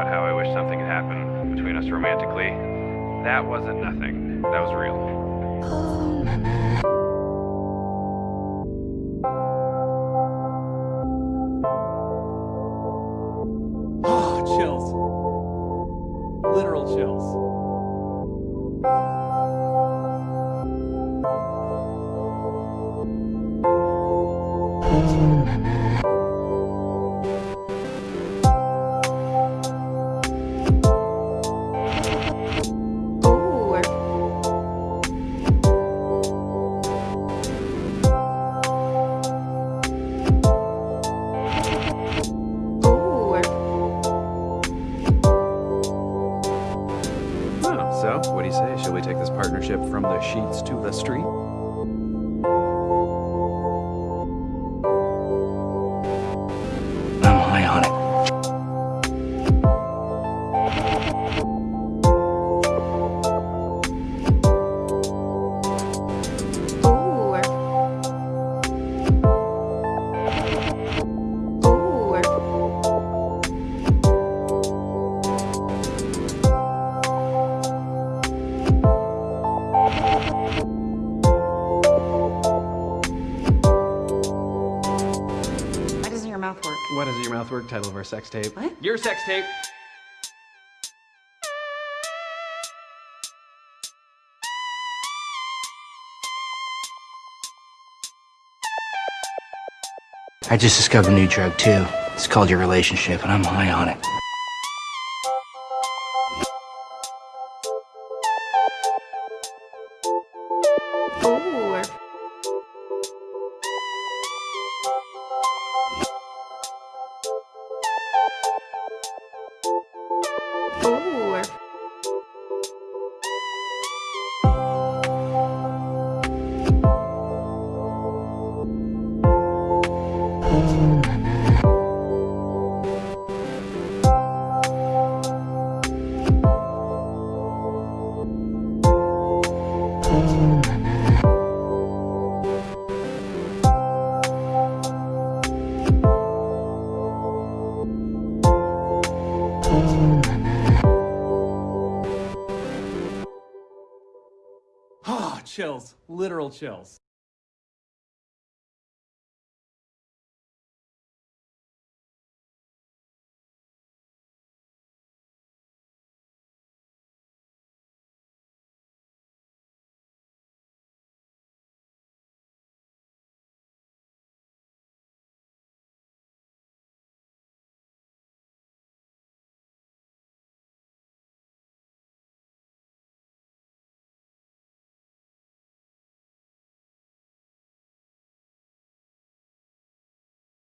about how I wish something had happened between us romantically. That wasn't nothing. That was real. Oh, chills. Literal chills. Ooh. What do you say? Shall we take this partnership from the sheets to the street? Your mouth work? Why doesn't your mouth work? Title of our sex tape. What? Your sex tape. I just discovered a new drug too. It's called your relationship, and I'm high on it. Ooh. Ooh. Chills. Literal chills.